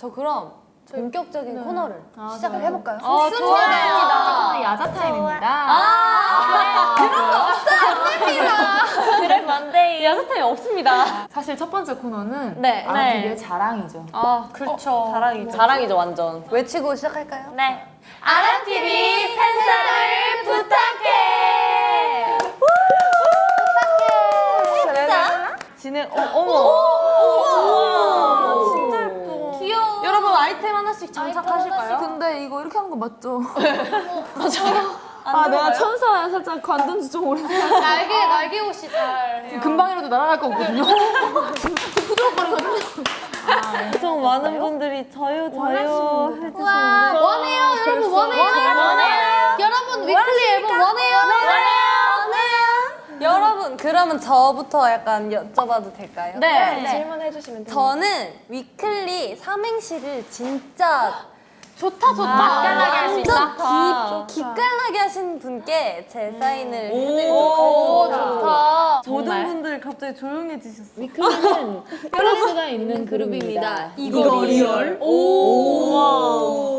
저 그럼 본격적인 코너를 시작을 해볼까요? 어, 좋습니다. 야자 타임입니다. 아, 그래 뭔데? 야자 타임 없습니다. 사실 첫 번째 코너는 네. 네. 자랑이죠. 아, 그렇죠. 자랑이죠. 자랑이죠, 완전. 외치고 시작할까요? 네. 아라TV 팬사를 부탁해. 진행, 어, 어머. 진짜 예뻐. 귀여워. 여러분, 장착하실까요? 근데 이거 이렇게 하는 거 맞죠? 아, 내가 천사야. 살짝 관둔 지 좀 오래됐어. 날개 날개 옷이 잘. 금방이라도 날아갈 거거든요. 엄청 많은 분들이 저요 저요 해주시는데 원해요 여러분 원해요. 원해요. 여러분 위클리 앨범 원해요. 여러분, 그러면 저부터 약간 여쭤봐도 될까요? 네. 질문해 주시면 돼요. 저는 위클리 삼행시를 진짜 좋다 좋다. 맛깔나게 할수 완전 있다. 기, 기깔나게 하신 분께 제 사인을 해드리도록 오 하겠습니다. 좋다. 모든 분들 갑자기 조용해지셨어요. 위클리는 클래스가 있는 그룹입니다. 이거 real? 오.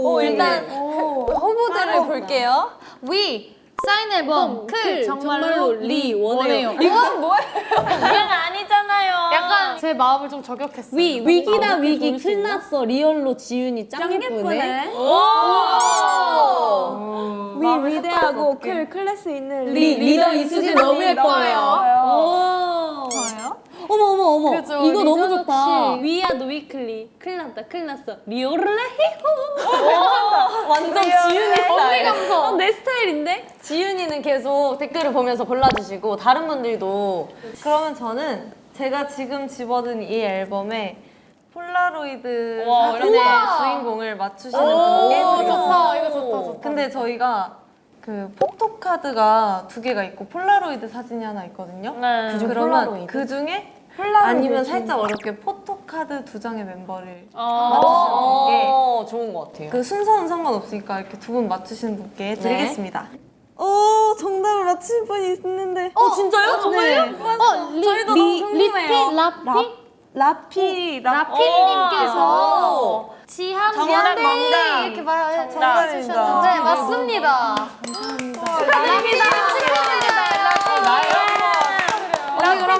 오, 일단 후보들을 볼게요. 위 사인 앨범 클 정말로 정말로 리 원해요. 이건 뭐예요? 이건 아니잖아요. 약간 제 마음을 좀 저격했어요. 위 위기다 위기 큰일 났어 리얼로 지윤이 짱 예쁘네. 위 위대하고 클 클래스 있는 리 리더 이수지 너무 예뻐요. 어머 어머 어머 그죠, 이거 너무 좋다. 위아도 위클리 큰일 났다 큰일 났어 리얼레 완전 지윤이 스타일. 어, 내 스타일인데? 지윤이는 계속 댓글을 보면서 골라주시고 다른 분들도 그러면 저는 제가 지금 집어든 이 앨범에 폴라로이드 와, 사진의 우와. 주인공을 맞추시는 분께 오 드리겠습니다. 좋다 이거 좋다 좋다. 근데 저희가 그 포토카드가 두 개가 있고 폴라로이드 사진이 하나 있거든요. 네. 그중 그러면 폴라로이드? 그 중에 아니면 살짝 어렵게 포토카드 두 장의 멤버를 아. 맞추시는 게 어, 좋은 것 같아요. 그 순서는 상관없으니까 이렇게 두 분 맞추시는 분께 드리겠습니다. 오, 오 정답을 맞추신 분이 있는데 어, 진짜요? 정말요? 어 리, 저희도 리, 너무 궁금해요. 라피 라피 라피님께서 지한 정답. 이렇게 말 정답입니다. 해주셨는데 맞습니다. 축하드립니다.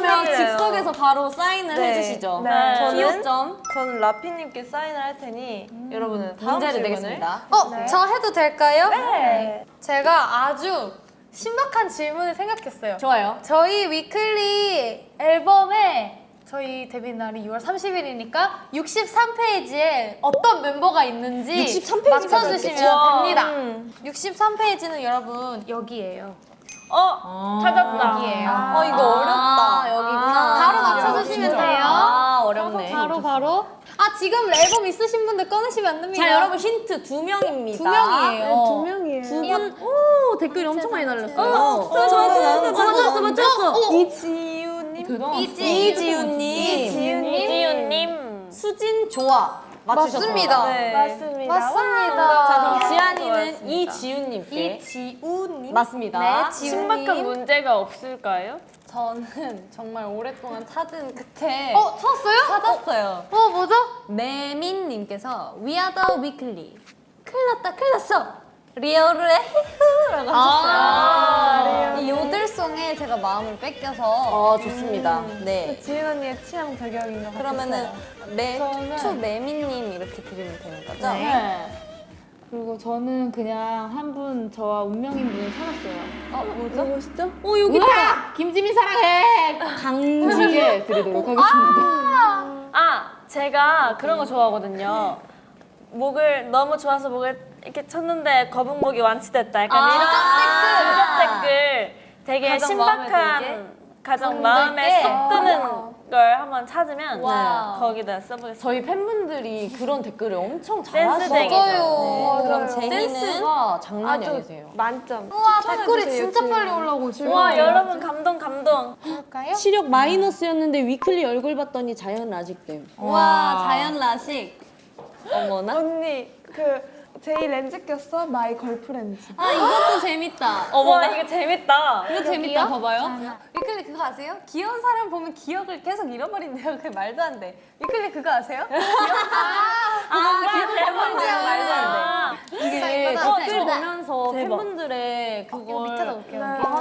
그러면 팬분이래요. 즉석에서 바로 사인을 네. 해주시죠. 네. 저는 저는? 점 저는 라피님께 사인을 할 테니 여러분은 다음 문제를 내겠습니다. 어, 저 해도 될까요? 네. 제가 아주 신박한 질문을 생각했어요. 좋아요. 저희 위클리 앨범에 저희 데뷔 날이 6월 30일이니까 63페이지에 어떤 멤버가 있는지 63 페이지가 맞춰주시면 됩니다. 음. 63페이지는 여러분 여기예요. 어 찾았다. 여기예요. 어, 이거 어렵다. 여기구나. 바로 맞춰주시면 진짜. 돼요. 아, 어렵네. 바로 바로. 아 지금 앨범 있으신 분들 꺼내시면 안 됩니다. 자, 여러분 힌트 두 명입니다. 두 명이에요. 두 명이에요. 두 분, 오 댓글이 엄청 많이 달렸어요. 어, 맞췄어, 맞췄어, 맞췄어. 이지우님. 이지 이지윤님. 이지윤님. 수진 조아 맞추셨습니다. 맞습니다. 네. 맞습니다. 자, 그럼 맞습니다. 지안이는 이지윤님께 이지우님. 맞습니다. 네, 지훈님. 신박한 문제가 없을까요? 저는 정말 오랫동안 찾은 끝에 어 찾았어요? 찾았어요. 어 뭐죠? 매민님께서 We are the weekly. 큰일 났다, 큰일 났어. 리얼의 히흐라고 하셨어요. 이 요들송에 제가 마음을 뺏겨서 어, 좋습니다. 네. 지윤 언니의 취향 저격인 것 같아요. 그러면은 매, 저는- 투 매미님 이렇게 드리면 되는 거죠? 네. 그리고 저는 그냥 한 분 저와 운명인 분을 찾았어요. 어, 뭐죠? 누구시죠? 어 여기 있다. 김지민 사랑해. 강지게 드리도록 하겠습니다. 아 제가 그런 거 좋아하거든요. 목을 너무 좋아서 목을 이렇게 쳤는데 거북목이 완치됐다. 약간 아, 이런 아. 댓글 되게 가장 마음에 신박한 들게? 가장 마음에 쏙 드는 걸 한번 찾으면 와. 거기다 써보겠습니다. 저희 팬분들이 그런 댓글을 엄청. 잘하시더라고요. 그럼 제니는 장난이 아주 아니세요. 만점. 우와 댓글이 진짜 빨리 올라오고 있어요. 와 여러분 감동 감동. 볼까요? 시력 마이너스였는데 위클리 얼굴 봤더니 자연 라식됨. 와, 자연 라식. 어머나. 언니 그 제이 렌즈 꼈어? my girlfriends. 아 이것도 재밌다. 어머 나 이거 재밌다. 이거 재밌다 봐봐요. 위클리 그거 아세요? 귀여운 사람 보면 기억을 계속 잃어버린대요. 그 말도 안 돼. 위클리 그거 아세요? 아, 기억 잃어버린대 말도 안 돼. 이게 댓글 그 보면서 팬분들의 어, 그걸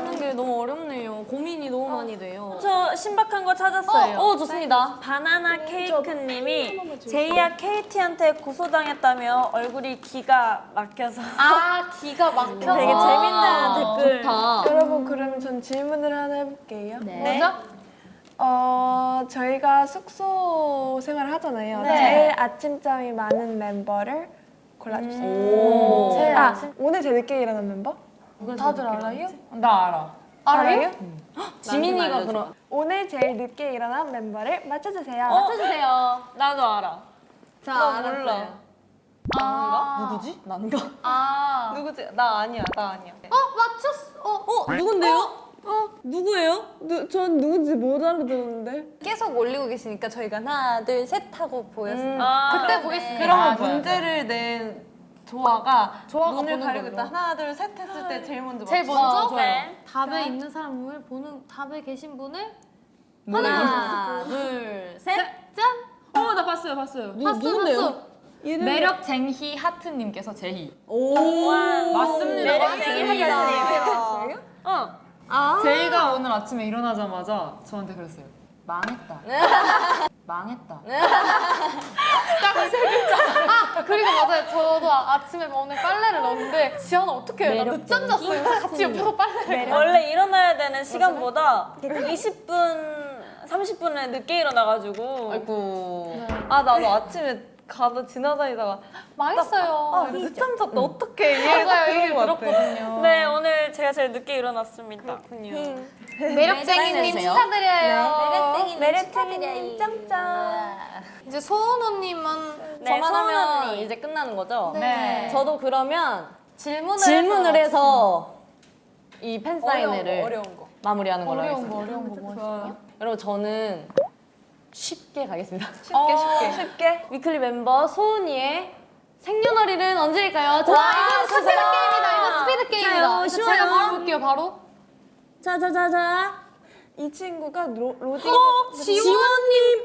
하는 게 너무 어렵네요. 고민이 너무 많이 돼요. 저 신박한 거 찾았어요. 어, 어, 좋습니다. 바나나 케이크님이 제이야 KT한테 고소당했다며 얼굴이 기가 막혀서 아 기가 막혀. 되게 재밌는 댓글. 좋다. 여러분 그러면 전 질문을 하나 해볼게요. 네. 어 저희가 숙소 생활을 하잖아요. 네. 제일 아침잠이 많은 멤버를 골라주세요. 오. 제일 아 오늘 제일 늦게 일어난 멤버? 다들 알아요? 나 알아. 알아요? 지민이가 그럼 오늘 제일 늦게 일어난 멤버를 맞춰주세요. 어? 맞춰주세요. 나도 알아. 자, 나 알았어요. 몰라. 아, 누구지? 난가? 아. 누구지? 나 아니야. 나 아니야. 어 맞췄어. 어. 어, 누군데요? 어, 누구예요? 누, 전 누군지 못 알아들었는데. 계속 올리고 계시니까 저희가 하나, 둘, 셋 하고 보였어요. 아, 그때 보겠습니다. 그러면 아, 문제를 낸 조아가 조아가 눈을 보는 가리고 걸로. 딱 하나 둘 셋 했을 때 제일 먼저 제일. 먼저 네. 답에 있는 사람을 보는 답에 계신 분을 하나, 둘, 셋. 짠. 어, 나 봤어요, 봤어요. 봤어 봤어. 매력 쟁희 하트님께서 제희. 오, 맞습니다. 매력쟁이 하트님. 어. 제이가 오늘 아침에 일어나자마자 저한테 그랬어요. 망했다. 망했다. 아 그리고 맞아요. 저도 아, 아침에 오늘 빨래를 넣었는데 지연아 어떻게 해? 나 늦잠 잤어요. 그래서 같이 옆에서 빨래를. 원래 일어나야 되는 시간보다 20분, 30분에 늦게 일어나가지고 아이고. 아 나도 아침에 가다 지나다니다가 망했어요. 아 늦잠 잤다 어떡해 이게 맞아요. 그런 같아. 들었거든요. 네 오늘 제가 제일 늦게 일어났습니다. 매력쟁이님 사인해주세요. 축하드려요. 매력쟁이님 짱짱. 이제 소은호님은 네, 저만 소은 하면 언니. 이제 끝나는 거죠? 네. 저도 그러면 질문을 질문을 해서 해서 이 팬 사인회를 어려운 거. 마무리하는 걸로 어려운 하겠습니다. 거 어려운 거뭐 있어요? 여러분 저는 쉽게 가겠습니다. 쉽게 쉽게. 쉽게. 위클리 멤버 소은이의 생년월일은 언제일까요? 자, 와 이거 스피드. 게임이다. 이거 스피드 게임이다. 제가. 바로 볼게요. 바로. 자자자자. 이 친구가 로, 로딩. 지원님,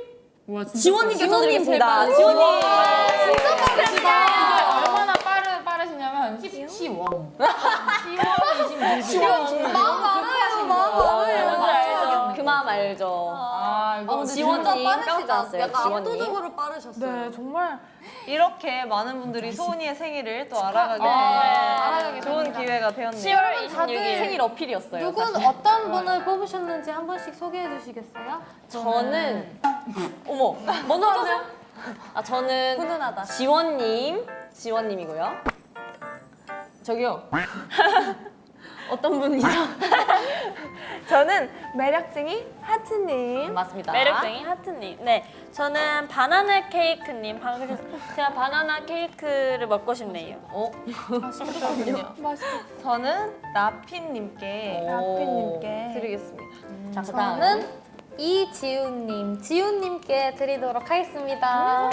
와, 진짜 지원님께서 드리겠습니다. 지원님. 이게 얼마나 빠르, 빠르시냐면 10시원. 10원 26시. 마음 알아요. 마음 알아요. 뭔지 알죠? 그 마음 알죠. 아, 이거 지원님 깜짝 놀랐어요. 지원님. 빠르셨어요. 네 정말 이렇게 많은 분들이 소은이의 생일을 또 알아가게 네. 알아가게 된 좋은 됩니다. 기회가 되었네요. 10월 다들 26일. 생일 어필이었어요. 누군 사실. 어떤 분을 뽑으셨는지 한 번씩 소개해 주시겠어요? 저는 어머 먼저 하세요. 아 저는 훈훈하다. 지원님, 지원님이고요. 저기요. 어떤 분이죠? 저는 매력쟁이 하트님. 맞습니다. 매력쟁이 하트님. 네, 저는 바나나 케이크님. 방금 제가 바나나 케이크를 먹고 싶네요. 어? 저는 나핀님께 오. 라피님께. 드리겠습니다. 자, 그다음 저는 이지훈님, 지훈님께 드리도록 하겠습니다.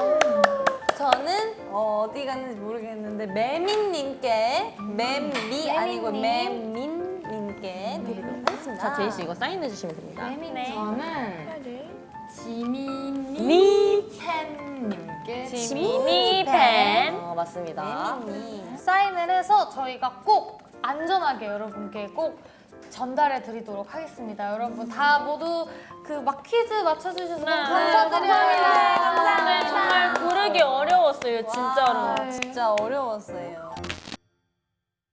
저는 어, 어디 갔는지 모르겠는데 매민님께 멤미 아니고 매민 님께 드리도록 하겠습니다. 자, 제이 씨 이거 사인해 주시면 됩니다. 네. 저는 지민이 미 팬님께 지민이 팬. 어, 맞습니다. 사인을 해서 저희가 꼭 안전하게 여러분께 꼭 전달해 드리도록 하겠습니다. 여러분 다 모두 그 막 퀴즈 맞춰주셔서 네. 감사드려요. 네, 정말 고르기 어려웠어요, 진짜로. 진짜 어려웠어요.